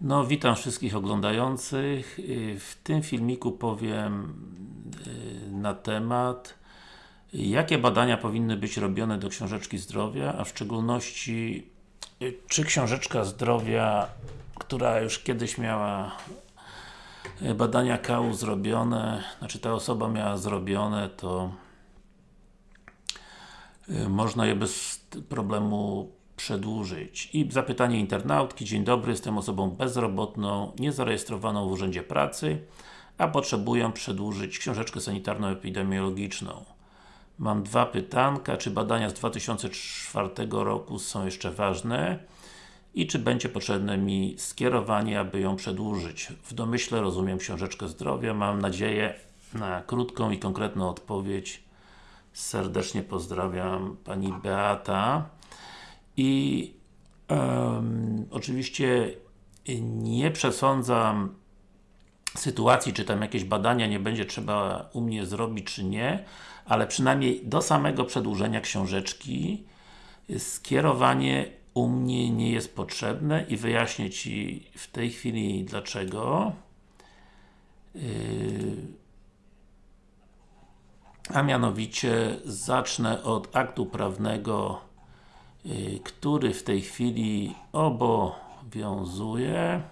No, witam wszystkich oglądających. Y, W tym filmiku powiem y, na temat jakie badania powinny być robione do książeczki zdrowia, a w szczególności y, czy książeczka zdrowia, która już kiedyś miała badania kału zrobione, znaczy ta osoba miała zrobione, to można je bez problemu przedłużyć. I zapytanie internautki. Dzień dobry, jestem osobą bezrobotną, niezarejestrowaną w Urzędzie Pracy, a potrzebuję przedłużyć książeczkę sanitarno-epidemiologiczną. Mam dwa pytanka, czy badania z 2004 roku są jeszcze ważne? I czy będzie potrzebne mi skierowanie, aby ją przedłużyć? W domyśle rozumiem książeczkę zdrowia, mam nadzieję na krótką i konkretną odpowiedź. Serdecznie pozdrawiam Pani Beata. I em, oczywiście nie przesądzam sytuacji, czy tam jakieś badania nie będzie trzeba u mnie zrobić, czy nie, ale przynajmniej do samego przedłużenia książeczki skierowanie u mnie nie jest potrzebne i wyjaśnię Ci w tej chwili dlaczego. Yy, a mianowicie zacznę od aktu prawnego, który w tej chwili obowiązuje.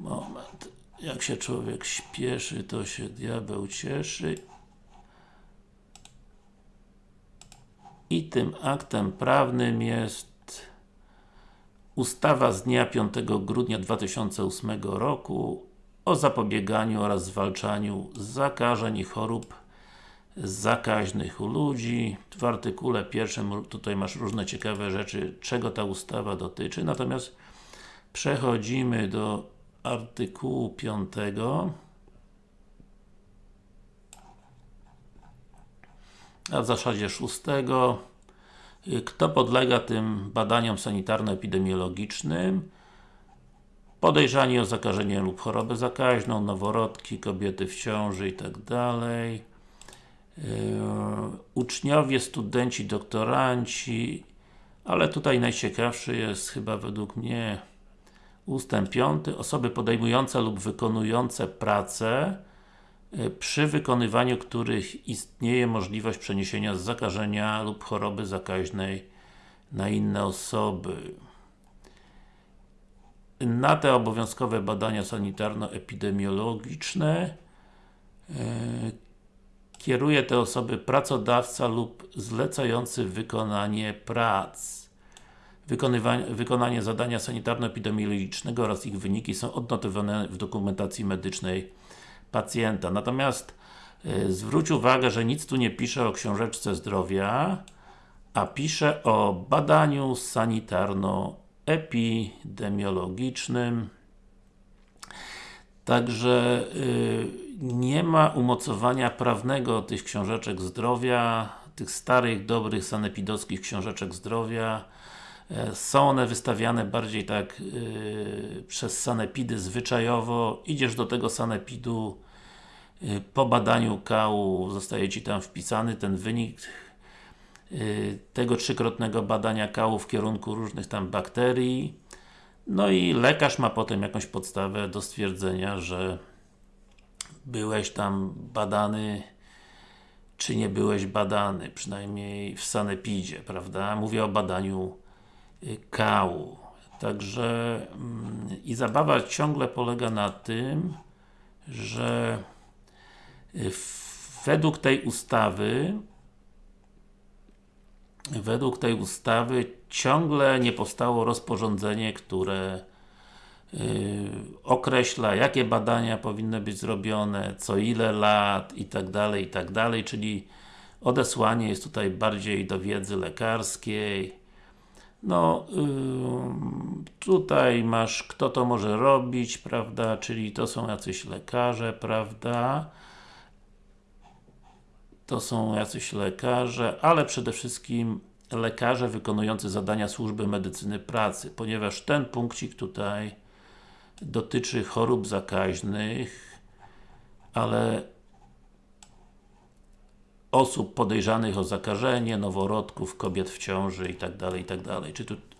Moment. Jak się człowiek śpieszy, to się diabeł cieszy. I tym aktem prawnym jest ustawa z dnia 5 grudnia 2008 roku o zapobieganiu oraz zwalczaniu zakażeń i chorób zakaźnych u ludzi. W artykule pierwszym tutaj masz różne ciekawe rzeczy, czego ta ustawa dotyczy, natomiast przechodzimy do artykułu 5 a w zasadzie 6 kto podlega tym badaniom sanitarno-epidemiologicznym? Podejrzani o zakażenie lub chorobę zakaźną, noworodki, kobiety w ciąży i tak uczniowie, studenci, doktoranci ale tutaj najciekawszy jest chyba według mnie ustęp 5 osoby podejmujące lub wykonujące pracę przy wykonywaniu których istnieje możliwość przeniesienia zakażenia lub choroby zakaźnej na inne osoby. Na te obowiązkowe badania sanitarno-epidemiologiczne yy, kieruje te osoby pracodawca lub zlecający wykonanie prac. Wykonanie zadania sanitarno-epidemiologicznego oraz ich wyniki są odnotowane w dokumentacji medycznej pacjenta. Natomiast y, zwróć uwagę, że nic tu nie pisze o książeczce zdrowia, a pisze o badaniu sanitarno-epidemiologicznym. Także y, nie ma umocowania prawnego tych książeczek zdrowia, tych starych, dobrych, sanepidowskich książeczek zdrowia. E, są one wystawiane bardziej tak yy, przez sanepidy zwyczajowo. Idziesz do tego sanepidu yy, po badaniu kału zostaje Ci tam wpisany ten wynik yy, tego trzykrotnego badania kału w kierunku różnych tam bakterii. No i lekarz ma potem jakąś podstawę do stwierdzenia, że byłeś tam badany czy nie byłeś badany, przynajmniej w sanepidzie, prawda? Mówię o badaniu kału. Także mm, i zabawa ciągle polega na tym, że y, według tej ustawy według tej ustawy ciągle nie powstało rozporządzenie, które określa, jakie badania powinny być zrobione, co ile lat i tak dalej, i tak dalej, czyli odesłanie jest tutaj bardziej do wiedzy lekarskiej, no, yy, tutaj masz, kto to może robić, prawda, czyli to są jacyś lekarze, prawda, to są jacyś lekarze, ale przede wszystkim lekarze wykonujący zadania służby medycyny pracy, ponieważ ten punkcik tutaj dotyczy chorób zakaźnych, ale osób podejrzanych o zakażenie, noworodków, kobiet w ciąży i tak dalej, i tak.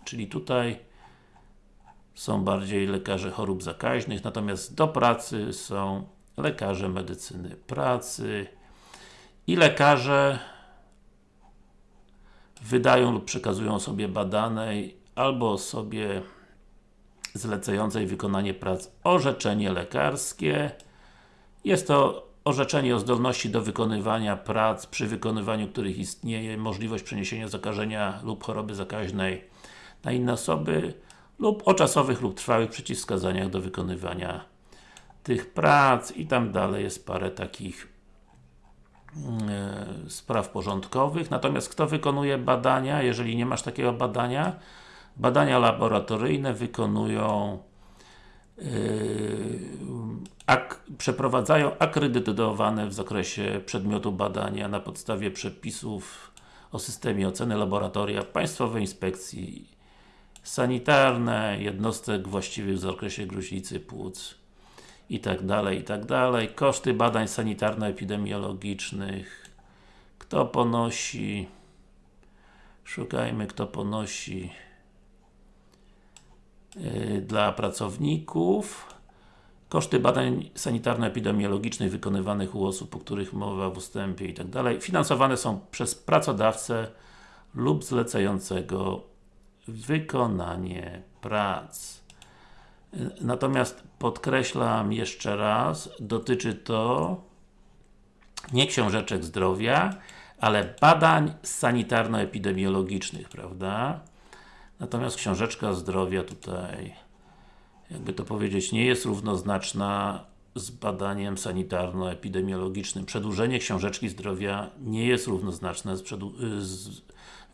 Czyli tutaj są bardziej lekarze chorób zakaźnych, natomiast do pracy są lekarze medycyny pracy i lekarze wydają lub przekazują osobie badanej albo osobie zlecającej wykonanie prac orzeczenie lekarskie. Jest to orzeczenie o zdolności do wykonywania prac, przy wykonywaniu których istnieje możliwość przeniesienia zakażenia lub choroby zakaźnej na inne osoby lub o czasowych lub trwałych przeciwwskazaniach do wykonywania tych prac i tam dalej jest parę takich e, spraw porządkowych. Natomiast kto wykonuje badania, jeżeli nie masz takiego badania? Badania laboratoryjne wykonują yy, ak przeprowadzają akredytowane w zakresie przedmiotu badania na podstawie przepisów o systemie oceny laboratoria Państwowej Inspekcji Sanitarne, jednostek właściwych w zakresie gruźlicy płuc i tak dalej, i tak. Koszty badań sanitarno-epidemiologicznych. Kto ponosi? Szukajmy kto ponosi dla pracowników koszty badań sanitarno-epidemiologicznych wykonywanych u osób, o których mowa w ustępie i tak finansowane są przez pracodawcę lub zlecającego wykonanie prac. Natomiast podkreślam jeszcze raz, dotyczy to nie książeczek zdrowia, ale badań sanitarno-epidemiologicznych, prawda? Natomiast książeczka zdrowia tutaj, jakby to powiedzieć, nie jest równoznaczna z badaniem sanitarno-epidemiologicznym. Przedłużenie książeczki zdrowia nie jest równoznaczne z, z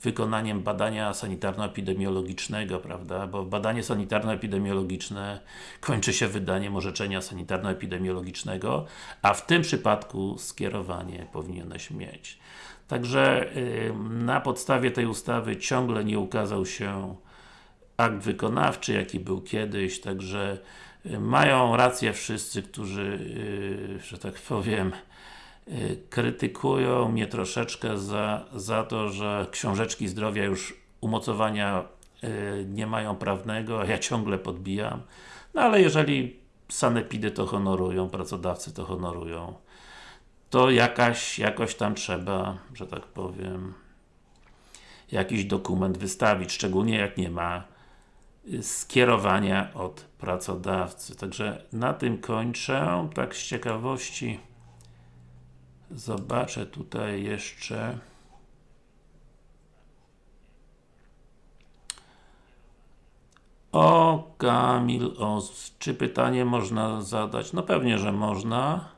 wykonaniem badania sanitarno-epidemiologicznego, prawda? Bo badanie sanitarno-epidemiologiczne kończy się wydaniem orzeczenia sanitarno-epidemiologicznego, a w tym przypadku skierowanie powinieneś mieć. Także yy, na podstawie tej ustawy ciągle nie ukazał się akt wykonawczy, jaki był kiedyś, także yy, mają rację wszyscy, którzy, yy, że tak powiem, Y, krytykują mnie troszeczkę za, za to, że książeczki zdrowia już umocowania y, nie mają prawnego, a ja ciągle podbijam. No ale jeżeli sanepidy to honorują, pracodawcy to honorują, to jakaś, jakoś tam trzeba, że tak powiem, jakiś dokument wystawić, szczególnie jak nie ma y, skierowania od pracodawcy. Także na tym kończę, tak z ciekawości Zobaczę tutaj jeszcze O, Kamil, o, czy pytanie można zadać? No pewnie, że można.